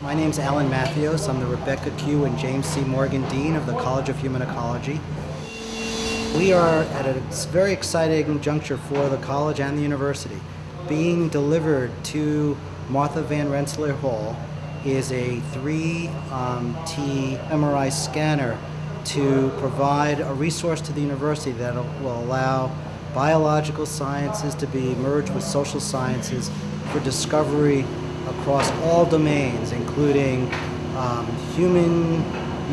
My name is Alan Mathios. I'm the Rebecca Q. and James C. Morgan Dean of the College of Human Ecology. We are at a very exciting juncture for the college and the university. Being delivered to Martha Van Rensselaer Hall is a 3T um, MRI scanner to provide a resource to the university that will allow biological sciences to be merged with social sciences for discovery across all domains, including um, human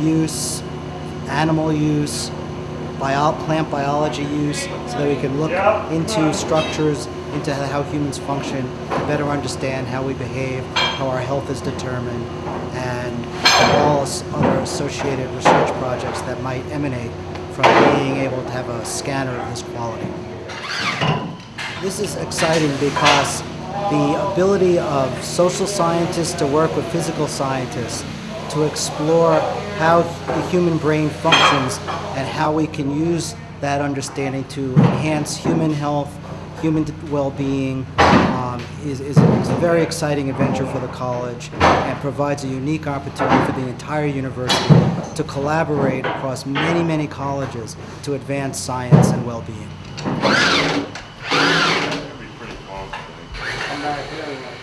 use, animal use, bio plant biology use, so that we can look into structures, into how humans function, to better understand how we behave, how our health is determined, and all other associated research projects that might emanate from being able to have a scanner of this quality. This is exciting because the ability of social scientists to work with physical scientists to explore how the human brain functions and how we can use that understanding to enhance human health, human well-being um, is, is, is, a very exciting adventure for the college and provides a unique opportunity for the entire university to collaborate across many, many colleges to advance science and well-being. Obrigado.